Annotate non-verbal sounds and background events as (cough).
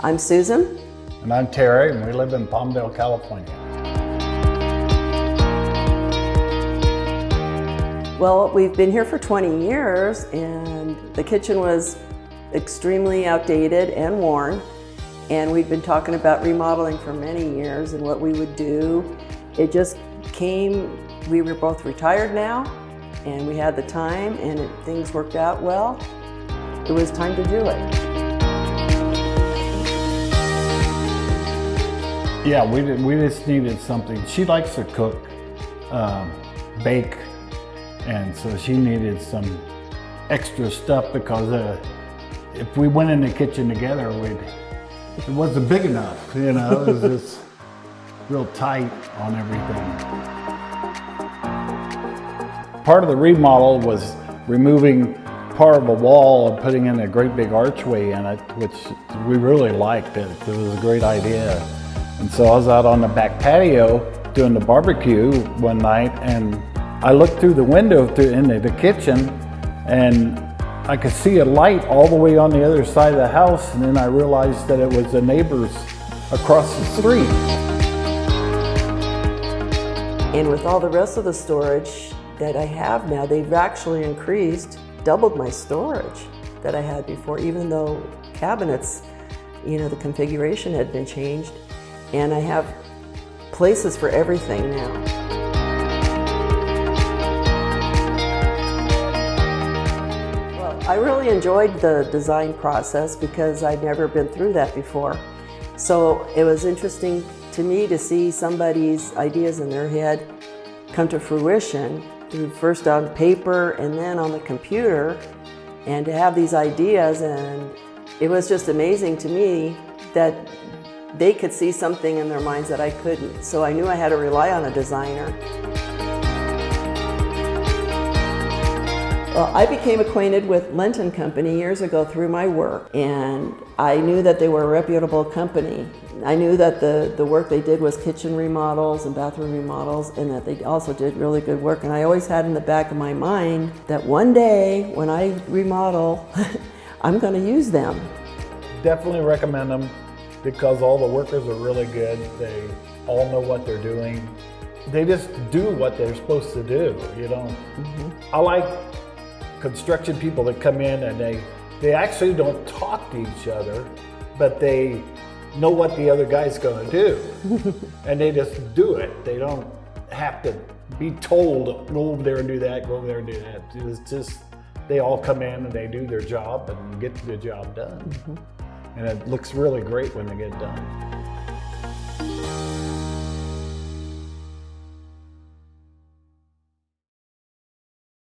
I'm Susan. And I'm Terry, and we live in Palmdale, California. Well, we've been here for 20 years, and the kitchen was extremely outdated and worn. And we've been talking about remodeling for many years and what we would do. It just came, we were both retired now, and we had the time, and it, things worked out well. It was time to do it. Yeah, we, did, we just needed something. She likes to cook, um, bake, and so she needed some extra stuff because uh, if we went in the kitchen together, we'd, it wasn't big enough, you know, it was just (laughs) real tight on everything. Part of the remodel was removing part of a wall and putting in a great big archway in it, which we really liked it. It was a great idea. And so I was out on the back patio doing the barbecue one night and I looked through the window to, into the kitchen and I could see a light all the way on the other side of the house and then I realized that it was the neighbors across the street. And with all the rest of the storage that I have now, they've actually increased, doubled my storage that I had before, even though cabinets, you know, the configuration had been changed. And I have places for everything now. I really enjoyed the design process because I'd never been through that before. So it was interesting to me to see somebody's ideas in their head come to fruition through first on paper and then on the computer and to have these ideas and it was just amazing to me that they could see something in their minds that I couldn't. So I knew I had to rely on a designer. Well, I became acquainted with Lenton Company years ago through my work, and I knew that they were a reputable company. I knew that the, the work they did was kitchen remodels and bathroom remodels, and that they also did really good work. And I always had in the back of my mind that one day when I remodel, (laughs) I'm going to use them. Definitely recommend them because all the workers are really good. They all know what they're doing. They just do what they're supposed to do, you know. Mm -hmm. I like construction people that come in and they, they actually don't talk to each other, but they know what the other guy's gonna do. (laughs) and they just do it. They don't have to be told, go over there and do that, go over there and do that. It's just, they all come in and they do their job and get the job done. Mm -hmm. And it looks really great when they get done.